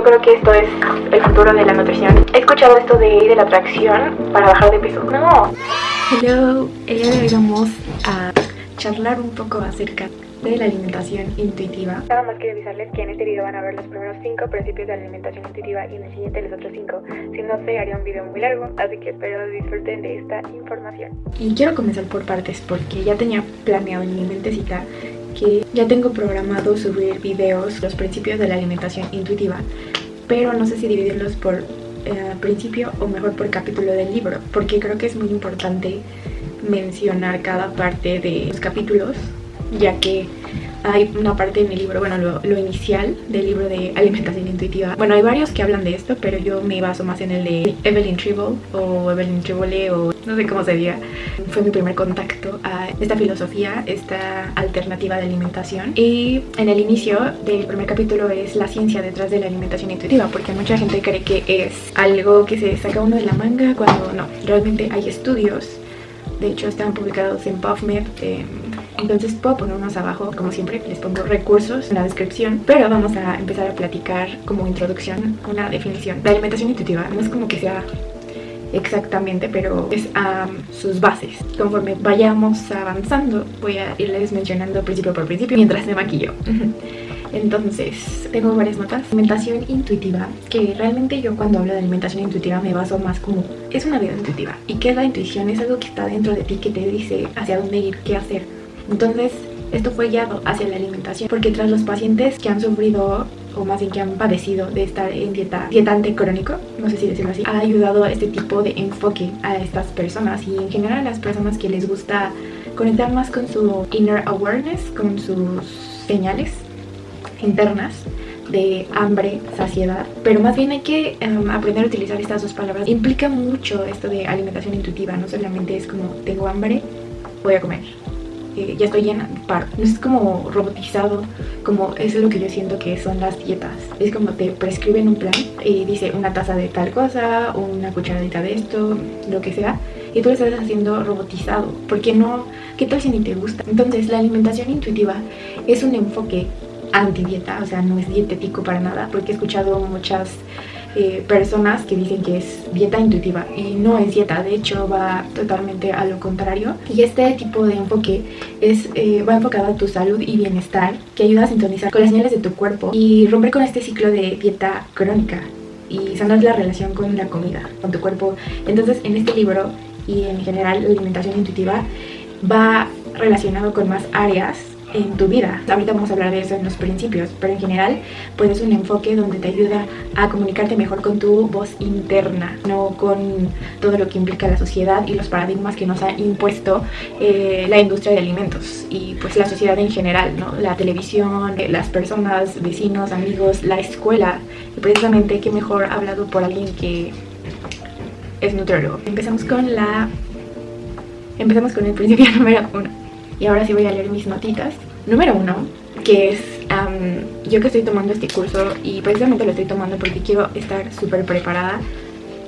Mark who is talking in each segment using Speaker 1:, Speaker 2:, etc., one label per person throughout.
Speaker 1: Yo creo que esto es el futuro de la nutrición. He escuchado esto de, de la atracción para bajar de peso. No.
Speaker 2: Hello, el día de hoy vamos a charlar un poco acerca de la alimentación intuitiva.
Speaker 1: Nada más quiero avisarles que en este video van a ver los primeros 5 principios de la alimentación intuitiva y en el siguiente los otros 5. Si no se haría un video muy largo, así que espero disfruten de esta información.
Speaker 2: Y quiero comenzar por partes porque ya tenía planeado en mi mentecita que ya tengo programado subir videos, los principios de la alimentación intuitiva, pero no sé si dividirlos por eh, principio o mejor por capítulo del libro, porque creo que es muy importante mencionar cada parte de los capítulos, ya que hay una parte en el libro, bueno, lo, inicial del libro de alimentación intuitiva. Bueno, hay varios que hablan de esto, pero yo me baso más en el de Evelyn Tribble o Evelyn Tribole o no sé cómo se diga. Fue mi primer contacto a esta filosofía, esta alternativa de alimentación. Y en el inicio del primer capítulo es la ciencia detrás de la alimentación intuitiva, porque mucha gente cree que es algo que se saca uno de la manga cuando no, realmente hay estudios. De hecho, están publicados en PubMed, entonces puedo poner unos abajo, como siempre, les pongo recursos en la descripción, pero vamos a empezar a platicar como introducción una definición. La alimentación intuitiva no es como que sea exactamente, pero es a sus bases. Conforme vayamos avanzando, voy a irles mencionando principio por principio mientras me maquillo. Entonces, tengo varias notas. Alimentación intuitiva, que realmente yo cuando hablo de alimentación intuitiva me baso más como es una vida intuitiva. ¿Y qué es la intuición? Es algo que está dentro de ti que te dice hacia dónde ir, qué hacer entonces, esto fue guiado hacia la alimentación, porque tras los pacientes que han sufrido o más bien que han padecido de estar en dieta dietante crónico, no sé si decirlo así, ha ayudado este tipo de enfoque a estas personas y en general a las personas que les gusta conectar más con su inner awareness, con sus señales internas de hambre, saciedad, pero más bien hay que em, aprender a utilizar estas dos palabras. Implica mucho esto de alimentación intuitiva, no solamente es como tengo hambre, voy a comer ya estoy llena, paro. No es como robotizado, como eso es lo que yo siento que son las dietas. Es como te prescriben un plan y dice una taza de tal cosa, una cucharadita de esto, lo que sea. Y tú lo estás haciendo robotizado. porque no? ¿Qué tal si ni te gusta? Entonces la alimentación intuitiva es un enfoque anti-dieta, o sea, no es dietético para nada, porque he escuchado muchas eh, personas que dicen que es dieta intuitiva y no es dieta, de hecho va totalmente a lo contrario. Y este tipo de enfoque es, eh, va enfocado a tu salud y bienestar, que ayuda a sintonizar con las señales de tu cuerpo y romper con este ciclo de dieta crónica y sanar la relación con la comida, con tu cuerpo. Entonces en este libro y en general la alimentación intuitiva va relacionado con más áreas en tu vida. Ahorita vamos a hablar de eso en los principios, pero en general pues es un enfoque donde te ayuda a comunicarte mejor con tu voz interna, no con todo lo que implica la sociedad y los paradigmas que nos ha impuesto eh, la industria de alimentos y pues la sociedad en general, ¿no? La televisión, eh, las personas, vecinos, amigos, la escuela y precisamente qué mejor hablado por alguien que es nutriólogo. Empezamos con la... Empezamos con el principio número uno y ahora sí voy a leer mis notitas. Número uno, que es yo que estoy tomando este curso y precisamente lo estoy tomando porque quiero estar súper preparada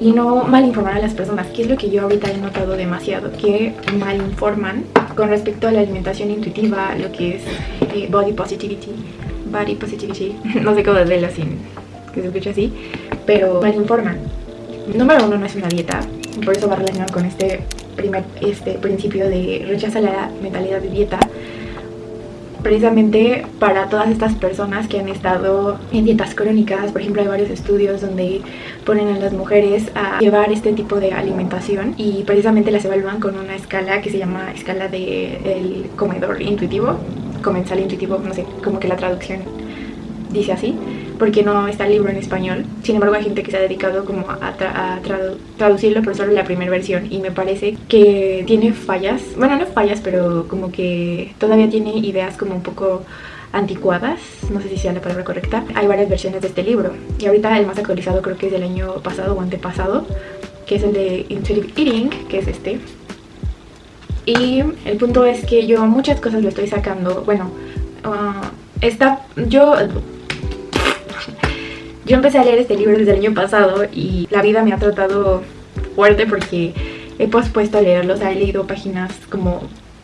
Speaker 2: y no mal informar a las personas, que es lo que yo ahorita he notado demasiado, que mal informan con respecto a la alimentación intuitiva, lo que es eh, body positivity, body positivity, no sé cómo decirlo así, que se escuche así, pero mal informan. Número uno no es una dieta, por eso va relacionado con este primer este principio de rechaza la mentalidad de dieta precisamente para todas estas personas que han estado en dietas crónicas, por ejemplo hay varios estudios donde ponen a las mujeres a llevar este tipo de alimentación y precisamente las evalúan con una escala que se llama escala del comedor intuitivo, comensal intuitivo, no sé, como que la traducción dice así porque no está el libro en español. Sin embargo, hay gente que se ha dedicado como a, traducirlo, pero solo la primera versión. Y me parece que tiene fallas, bueno, no fallas, pero como que todavía tiene ideas como un poco anticuadas, no sé si sea la palabra correcta. Hay varias versiones de este libro. Y ahorita el más actualizado creo que es del año pasado o antepasado, que es el de Intuitive Eating, que es este. Y el punto es que yo muchas cosas lo estoy sacando, bueno, uh, esta, yo yo empecé a leer este libro desde el año pasado y la vida me ha tratado fuerte porque he pospuesto a leerlo, o sea, he leído páginas como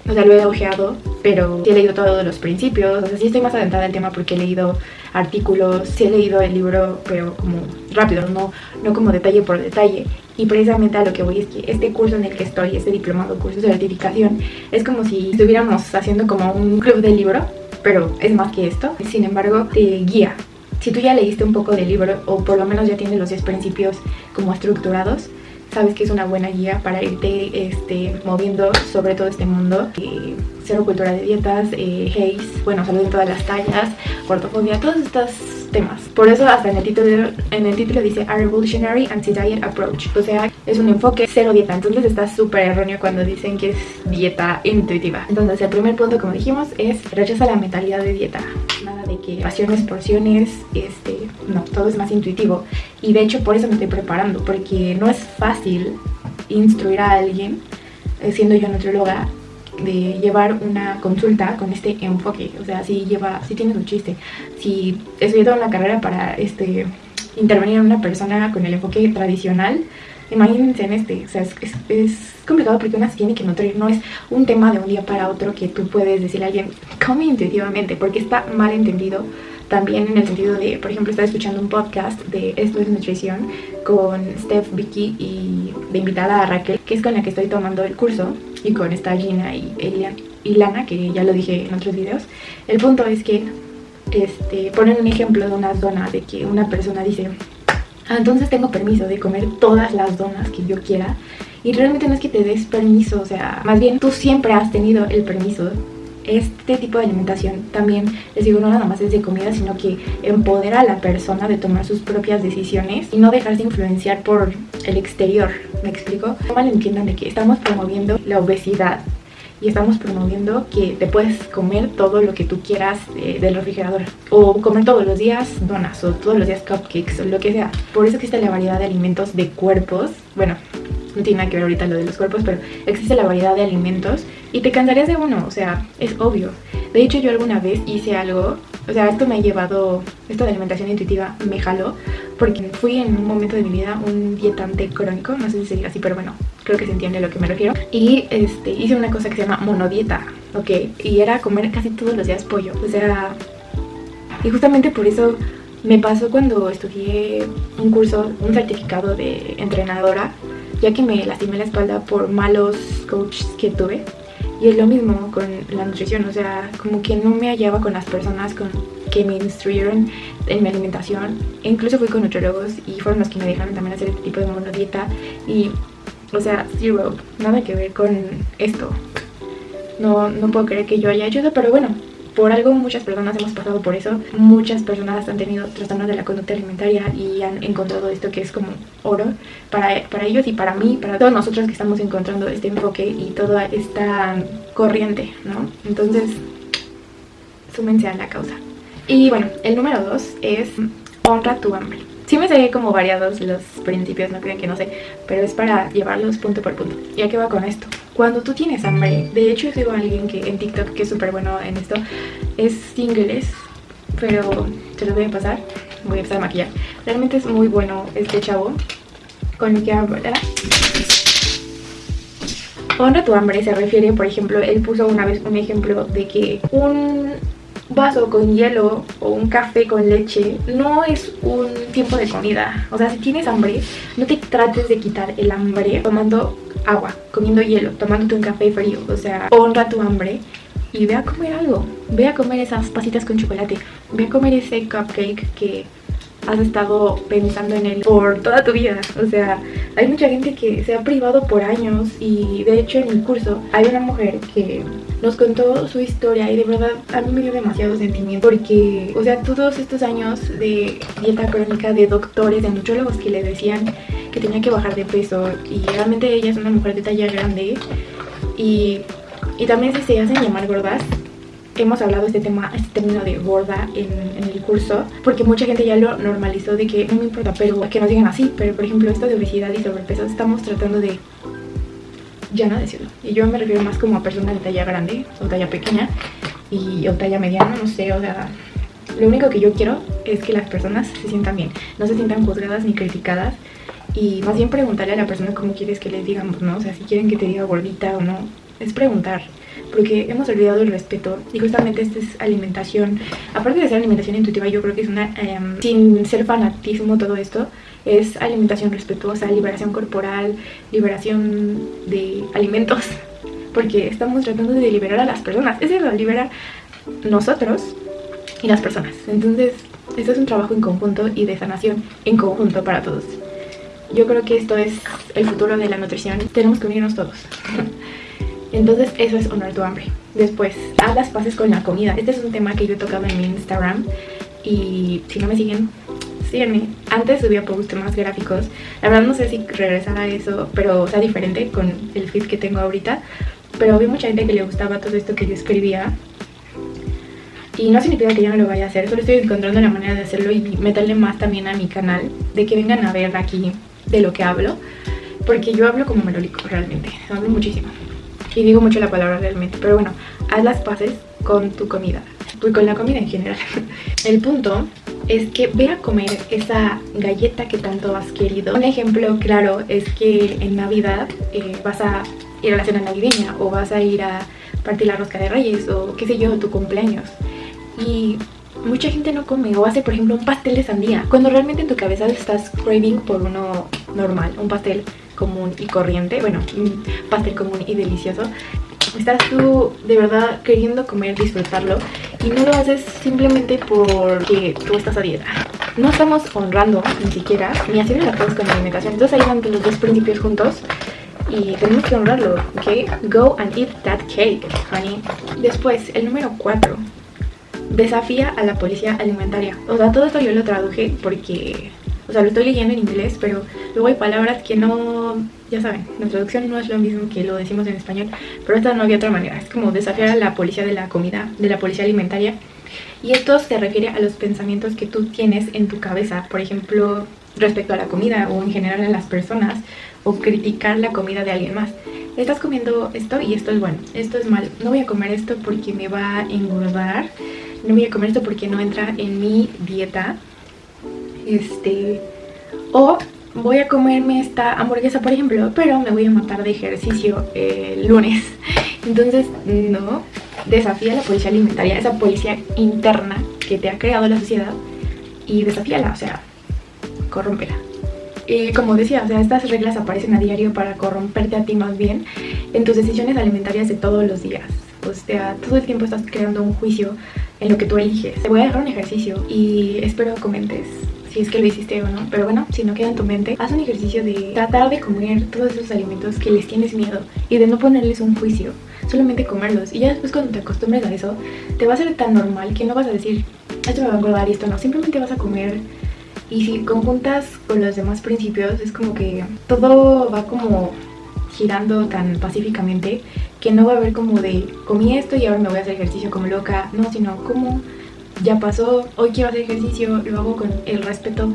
Speaker 2: o sea, lo he ojeado, pero sí he leído todos los principios, o sea, sí estoy más adentrada el tema porque he leído artículos, sí he leído el libro, pero como rápido, no, no como detalle por detalle. Y precisamente a lo que voy es que este curso en el que estoy, este diplomado, curso de certificación, es como si estuviéramos haciendo como un club de libro, pero es más que esto. Sin embargo, te guía. Si tú ya leíste un poco del libro, o por lo menos ya tienes los 10 principios como estructurados, sabes que es una buena guía para irte este, moviendo sobre todo este mundo. Eh, cero cultura de dietas, eh, Haze, bueno, salud en todas las tallas, gordofobia, todos estos temas. Por eso hasta en el título, en el título dice A Revolutionary Anti-Diet Approach. O sea, es un enfoque cero dieta. Entonces está súper erróneo cuando dicen que es dieta intuitiva. Entonces el primer punto, como dijimos, es rechaza la mentalidad de dieta. Que raciones, porciones, este, no, todo es más intuitivo. Y de hecho por eso me estoy preparando, porque no es fácil instruir a alguien, eh, siendo yo nutrióloga, de llevar una consulta con este enfoque. O sea, si lleva, si tiene su chiste. Si estudiado una carrera para este intervenir en una persona con el enfoque tradicional, imagínense en este. O sea, es, es, complicado porque una se tiene que nutrir. No es un tema de un día para otro que tú puedes decirle a alguien, come intuitivamente, porque está mal entendido también en el sentido de, por ejemplo, estaba escuchando un podcast de Esto es Nutrición con Steph, Vicky y de invitada a Raquel, que es con la que estoy tomando el curso, y con esta Gina y, y Lana, que ya lo dije en otros videos. El punto es que este, ponen un ejemplo de una zona de que una persona dice, entonces tengo permiso de comer todas las donas que yo quiera. Y realmente no es que te des permiso, o sea, más bien tú siempre has tenido el permiso este tipo de alimentación también, les digo, no nada más es de comida, sino que empodera a la persona de tomar sus propias decisiones y no dejarse influenciar por el exterior, ¿me explico? No malentiendan de que estamos promoviendo la obesidad y estamos promoviendo que te puedes comer todo lo que tú quieras del refrigerador o comer todos los días donas o todos los días cupcakes o lo que sea. Por eso existe la variedad de alimentos de cuerpos, bueno, no tiene nada que ver ahorita lo de los cuerpos, pero existe la variedad de alimentos y te cansarías de uno, o sea, es obvio. De hecho, yo alguna vez hice algo, o sea, esto me ha llevado, esto de alimentación intuitiva me jaló, porque fui en un momento de mi vida un dietante crónico, no sé si se diga así, pero bueno, creo que se entiende a lo que me refiero. Y este, hice una cosa que se llama monodieta, ¿ok? Y era comer casi todos los días pollo, o sea, y justamente por eso me pasó cuando estudié un curso, un certificado de entrenadora, ya que me lastimé la espalda por malos coaches que tuve. Y es lo mismo con la nutrición, o sea, como que no me hallaba con las personas con que me instruyeron en mi alimentación. E incluso fui con nutriólogos y fueron los que me dejaron también hacer este tipo de monodieta. Y, o sea, zero, nada que ver con esto. No, no puedo creer que yo haya hecho eso, pero bueno, por algo muchas personas hemos pasado por eso. Muchas personas han tenido trastornos de la conducta alimentaria y han encontrado esto que es como oro para, para ellos y para mí, para todos nosotros que estamos encontrando este enfoque y toda esta corriente, ¿no? Entonces, súmense a la causa. Y bueno, el número dos es honra tu hambre. Sí me sé como variados los principios, no crean que no sé, pero es para llevarlos punto por punto. ¿Y a qué va con esto? Cuando tú tienes hambre, de hecho yo sigo a alguien que en TikTok que es súper bueno en esto, es inglés, pero se lo voy a pasar, voy a empezar a maquillar. Realmente es muy bueno este chavo con el que habla. Honra tu hambre se refiere, por ejemplo, él puso una vez un ejemplo de que un vaso con hielo o un café con leche no es un tiempo de comida. O sea, si tienes hambre, no te trates de quitar el hambre tomando agua, comiendo hielo, tomándote un café frío. O sea, honra tu hambre y ve a comer algo. Ve a comer esas pasitas con chocolate. Ve a comer ese cupcake que has estado pensando en él por toda tu vida. O sea, hay mucha gente que se ha privado por años y de hecho en el curso hay una mujer que nos contó su historia y de verdad a mí me dio demasiado sentimiento porque, o sea, todos estos años de dieta crónica de doctores, de nutrólogos que le decían que tenía que bajar de peso y realmente ella es una mujer de talla grande y, y también si se hacen llamar gordas hemos hablado este tema, este término de gorda en, el curso, porque mucha gente ya lo normalizó de que no me importa, pero que nos digan así, pero por ejemplo esto de obesidad y sobrepeso estamos tratando de ya no decirlo. Y yo me refiero más como a personas de talla grande o talla pequeña y o talla mediana, no sé, o sea, lo único que yo quiero es que las personas se sientan bien, no se sientan juzgadas ni criticadas y más bien preguntarle a la persona cómo quieres que les digamos, ¿no? O sea, si quieren que te diga gordita o no, es preguntar porque hemos olvidado el respeto y justamente esta es alimentación, aparte de ser alimentación intuitiva, yo creo que es una, em, sin ser fanatismo todo esto, es alimentación respetuosa, liberación corporal, liberación de alimentos, porque estamos tratando de liberar a las personas, es lo liberar nosotros y las personas, entonces esto es un trabajo en conjunto y de sanación en conjunto para todos. Yo creo que esto es el futuro de la nutrición, tenemos que unirnos todos. Entonces eso es honrar tu hambre. Después, haz las paces con la comida. Este es un tema que yo he tocado en mi Instagram y si no me siguen, síganme. Antes subía posts más gráficos. La verdad no sé si regresar a eso, pero o sea diferente con el feed que tengo ahorita. Pero vi mucha gente que le gustaba todo esto que yo escribía. Y no significa que yo no lo vaya a hacer, solo estoy encontrando la manera de hacerlo y meterle más también a mi canal, de que vengan a ver aquí de lo que hablo. Porque yo hablo como melódico realmente, hablo muchísimo. Y digo mucho la palabra realmente, pero bueno, haz las paces con tu comida y con la comida en general. El punto es que ve a comer esa galleta que tanto has querido. Un ejemplo claro es que en Navidad eh, vas a ir a la cena navideña o vas a ir a partir la rosca de reyes o qué sé yo, tu cumpleaños. Y mucha gente no come o hace por ejemplo un pastel de sandía cuando realmente en tu cabeza estás craving por uno normal, un pastel común y corriente, bueno, un pastel común y delicioso estás tú de verdad queriendo comer, disfrutarlo y no lo haces simplemente porque tú estás a dieta. No estamos honrando ni siquiera ni haciendo las cosas con la alimentación. Entonces ahí van los dos principios juntos y tenemos que honrarlo, ¿ok? Go and eat that cake, honey. Después, el número 4. Desafía a la policía alimentaria. O sea, todo esto yo lo traduje porque o sea, lo estoy leyendo en inglés, pero luego hay palabras que no... Ya saben, la traducción no es lo mismo que lo decimos en español, pero esta no había otra manera. Es como desafiar a la policía de la comida, de la policía alimentaria. Y esto se refiere a los pensamientos que tú tienes en tu cabeza, por ejemplo, respecto a la comida o en general a las personas, o criticar la comida de alguien más. Estás comiendo esto y esto es bueno, esto es malo. No voy a comer esto porque me va a engordar, no voy a comer esto porque no entra en mi dieta este, o voy a comerme esta hamburguesa, por ejemplo, pero me voy a matar de ejercicio el lunes. Entonces, no, desafía a la policía alimentaria, esa policía interna que te ha creado la sociedad y desafíala, o sea, corrómpela. Y como decía, o sea, estas reglas aparecen a diario para corromperte a ti más bien en tus decisiones alimentarias de todos los días. O sea, todo el tiempo estás creando un juicio en lo que tú eliges. Te voy a dejar un ejercicio y espero comentes si es que lo hiciste o no, pero bueno, si no queda en tu mente, haz un ejercicio de tratar de comer todos esos alimentos que les tienes miedo y de no ponerles un juicio, solamente comerlos. Y ya después cuando te acostumbres a eso, te va a ser tan normal que no vas a decir, esto me va a engordar y esto no, simplemente vas a comer y si conjuntas con los demás principios es como que todo va como girando tan pacíficamente que no va a haber como de comí esto y ahora me voy a hacer ejercicio como loca, no, sino como ya pasó, hoy quiero hacer ejercicio, lo hago con el respeto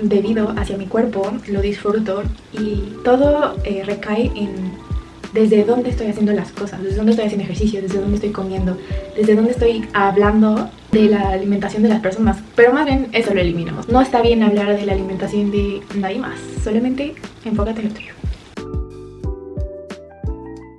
Speaker 2: debido hacia mi cuerpo, lo disfruto y todo eh, recae en desde dónde estoy haciendo las cosas, desde dónde estoy haciendo ejercicio, desde dónde estoy comiendo, desde dónde estoy hablando de la alimentación de las personas, pero más bien eso lo eliminamos. No está bien hablar de la alimentación de nadie más, solamente enfócate en lo tuyo.